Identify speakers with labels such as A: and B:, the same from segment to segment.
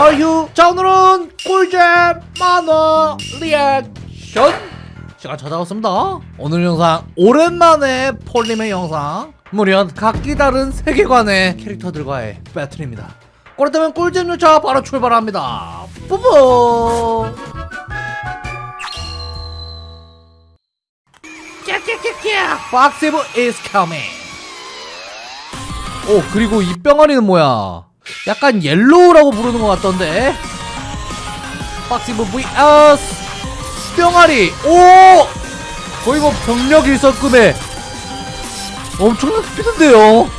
A: 어휴 자 오늘은 꿀잼 만화 리액션. 시간 찾아왔습니다. 오늘 영상 오랜만에 폴림의 영상. 무려 각기 다른 세계관의 캐릭터들과의 배틀입니다. 그렇다면 꿀잼 열차 바로 출발합니다. 뿌뿌! 깍깍깍깍 박세브 is coming. 오 그리고 이 병아리는 뭐야 약간 Yellow라고 부르는 것 같던데. 박시부 vs 뿅아리. 오! 거의 뭐 병력 일선급에 엄청난 스피드인데요?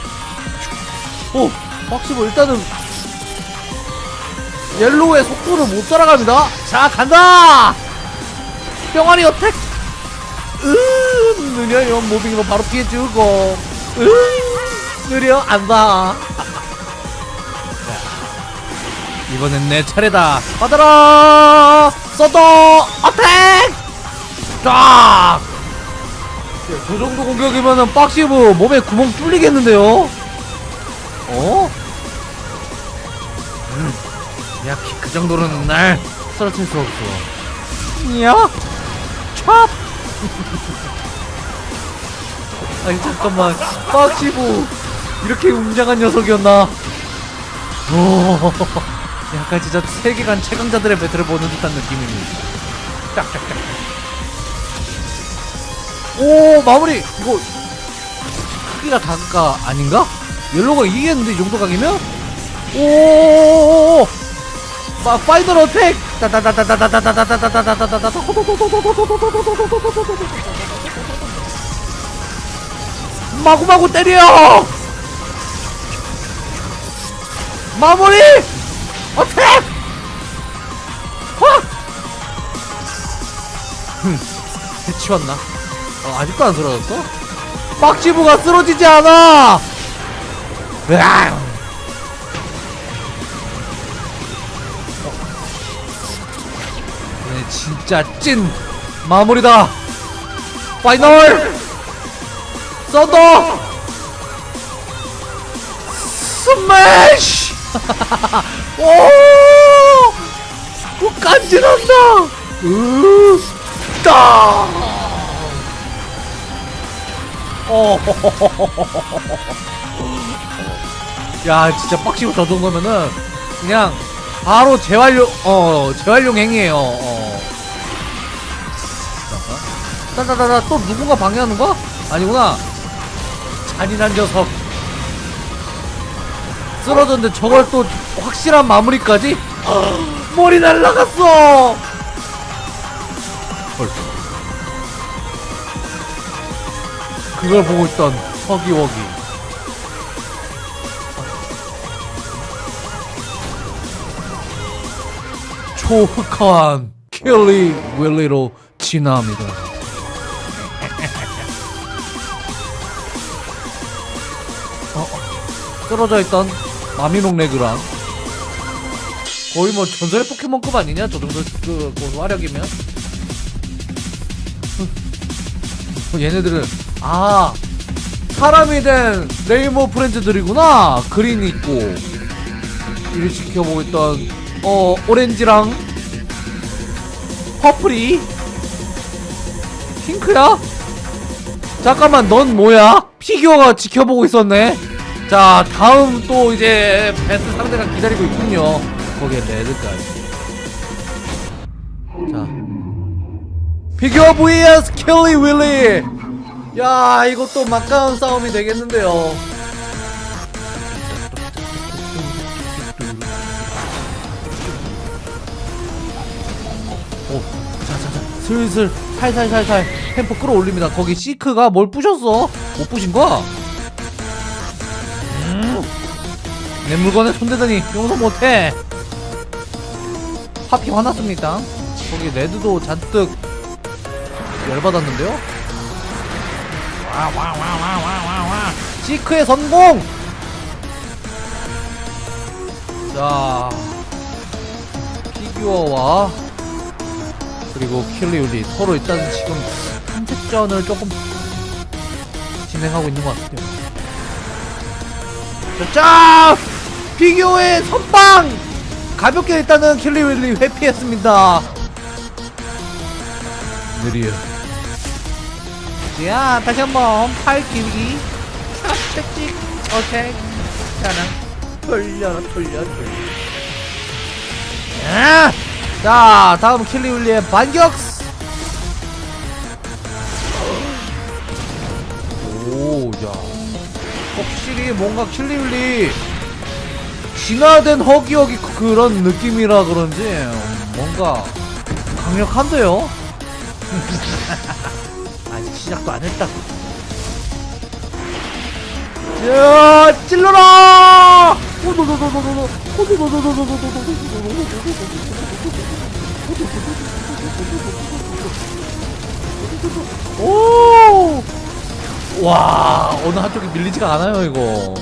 A: 오 박시부 일단은 Yellow의 속도를 못 따라갑니다. 자 간다! 뿅아리 attack! 으 느려요 moving으로 바로 피해주고. 으 느려 안봐 이번엔 내 차례다 받아라 서더 어택 쫙! 저 정도 공격이면은 박시브 몸에 구멍 뚫리겠는데요? 어? 음, 야, 키- 그 정도는 날 쓰러칠 수 없어. 야, 찹! 아니, 잠깐만. 박시브, 이렇게 웅장한 녀석이었나? 오. 약간 진짜 세계관 최강자들의 배틀을 보는 듯한 느낌이니. 짝짝짝 오 마무리! 이거 크기가 다가 아닌가? 옐로가 이기겠는데 이 정도 각이면? 오 마, final attack! 마구마구 때려! 마무리 확! 흠, 해치웠나? 어, 아직도 안 쓰러졌어? 박시부가 쓰러지지 않아! 으앙! 어. 네, 진짜 찐 마무리다! 파이널! 썬더! 스매시! 오! 오 간지난다! 으! 따! 어. 야, 진짜 빡치고 저 정도면은 그냥 바로 재활용 어, 재활용 행위예요. 어. 따다다다 또 누군가 방해하는 거? 아니구나. 잔인한 녀석. 쓰러졌는데 저걸 또 확실한 마무리까지? 머리 날라갔어! 헐. 그걸 보고 있던 서기워기. 초흑한 킬리 윌리로 진화합니다. 어, 쓰러져 있던 마미롱 레그랑 거의 뭐 전설의 포켓몬급 아니냐? 저 정도 그, 그 화력이면 어, 얘네들은 아 사람이 된 Rainbow Friends들이구나 Green 있고 이를 지켜보고 있던 어 오렌지랑 퍼플이 핑크야? 잠깐만 넌 뭐야? 피규어가 지켜보고 있었네 자 다음 또 이제 베스트 상대가 기다리고 있군요. 거기에 Red까지. 자. 피규어 vs 킬리 윌리 야 이것도 막강한 싸움이 되겠는데요. 오, 자자자. 슬슬 살살살살 템포 끌어올립니다. 거기 시크가 뭘 부셨어? 못 부신 거야? 음, 내 물건에 손대더니 용서 못해 파피 화났습니다 거기 레드도 잔뜩 열받았는데요? 와와와와와와와 시크의 성공! 자 피규어와 그리고 킬리울리 서로 일단 지금 선택전을 조금 진행하고 있는 것 같아요 자, 짜! 피규어의 선방! 가볍게 일단은 킬리윌리 회피했습니다 느려 자 다시 한번 팔 길기 오케이 자는 돌려라 돌려 돌려 아! 자 다음 킬리윌리의 반격 오 야 확실히 뭔가 킬리윌리 진화된 허기허기 그런 느낌이라 그런지 뭔가 강력한데요? 아직 시작도 안 했다. 야, 찔러라! 오! 와, 어느 한쪽이 밀리지가 않아요, 이거.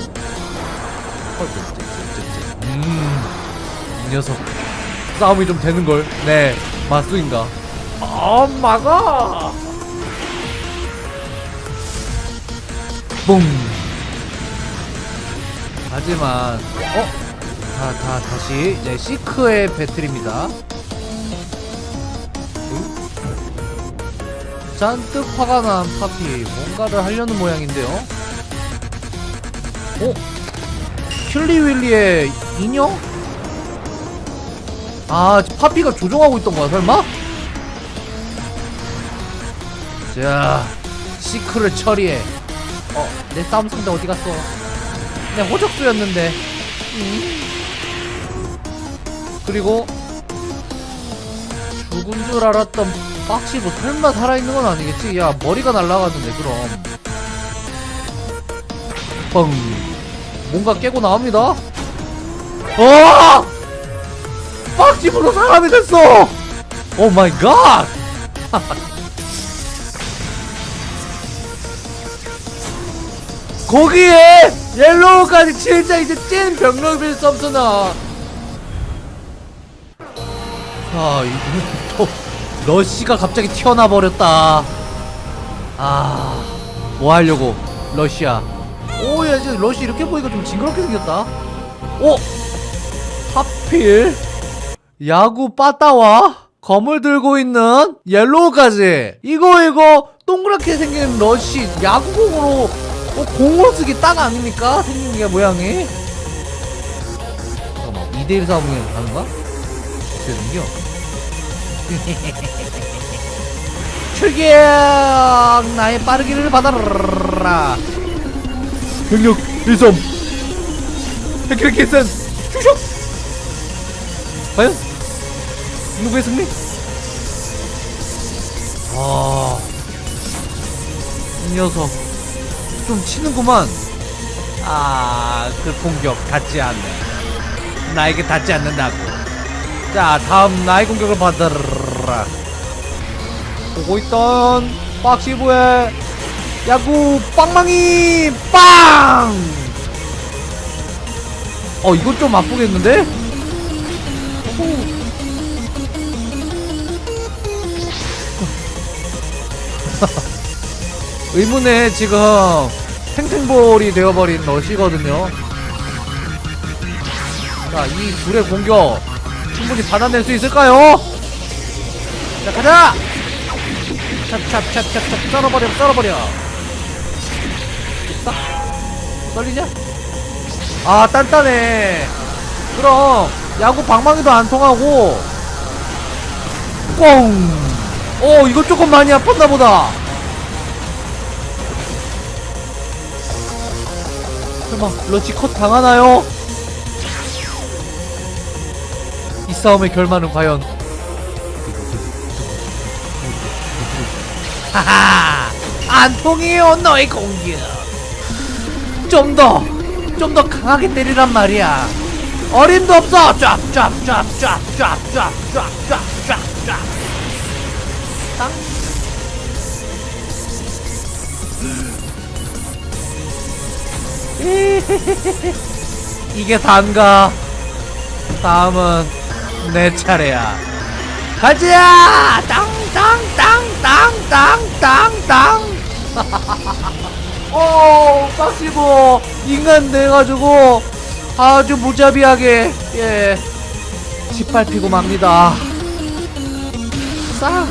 A: 음, 이 녀석. 싸움이 좀 되는걸. 네. 아, 막아! 뿡! 하지만, 어? 다, 다, 다시, 이제, 시크의 배틀입니다. 잔뜩 화가 난 파피, 뭔가를 하려는 모양인데요? 어? 킬리윌리의 인형? 아, 파피가 조종하고 있던 거야, 설마? 자, 시크를 처리해. 어, 내 싸움 상대 어디 갔어? 내 호적수였는데. 음. 그리고 죽은 줄 알았던 빡시고 설마 살아있는 건 아니겠지? 야, 머리가 날라갔는데, 그럼. 뻥. 뭔가 깨고 나옵니다. 어! 빡집으로 사람이 됐어! 오 마이 갓! 거기에 옐로우까지 진짜 이제 찐 병력빌 썸스나 아 이거 또 러쉬가 갑자기 튀어나 버렸다 아 뭐 하려고 러시아 오야 이제 러쉬 이렇게 보니까 좀 징그럽게 생겼다 오 하필 야구 빠따와 검을 들고 있는 옐로우까지 이거 이거 동그랗게 생긴 러쉬 야구공으로 어, 공으로 쓰기 딱 아닙니까? 생긴 게 모양이 잠깐만 2대1 싸움이 가는가? 어떻게 생겨? 출격! 나의 빠르기를 받아라. 병력 1점 헤키레키슨 슈슉 과연? 누구의 승리? 아... 이 녀석. 좀 치는구만. 아... 그 공격 닿지 않네. 나에게 닿지 않는다고. 자 다음 나의 공격을 받아라 보고 있던 박시부의 야구 빵망이 빵! 어 이건 좀 아프겠는데? 의문의 지금 탱탱볼이 되어버린 러시거든요 자이 둘의 공격 충분히 받아낼 수 있을까요? 자 가자! 찹찹찹찹찹 썰어버려 썰어버려 싹 썰리냐? 아 단단해 그럼 야구 방망이도 안 통하고 꽁! 어 이거 조금 많이 아팠나 보다 설마 러치 컷 당하나요? 이 싸움의 결말은 과연 하하 안 통해요 너의 공격. 좀 더 좀 더 강하게 때리란 말이야. 어림도 없어. 쫙쫙쫙쫙쫙쫙쫙쫙쫙쫙. 땅. 이게 단가? 다음은 내 차례야. 가자! 땅 땅땅땅땅땅땅 오 빡시고 인간 돼가지고 아주 무자비하게 예 짓밟히고 맙니다. 싸.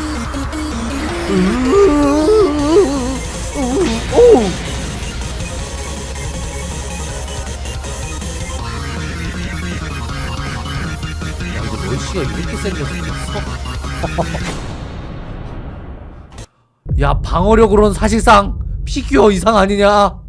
A: 오! 야 이거 럴시가 이렇게 생겼어 야 방어력으로는 사실상 피규어 이상 아니냐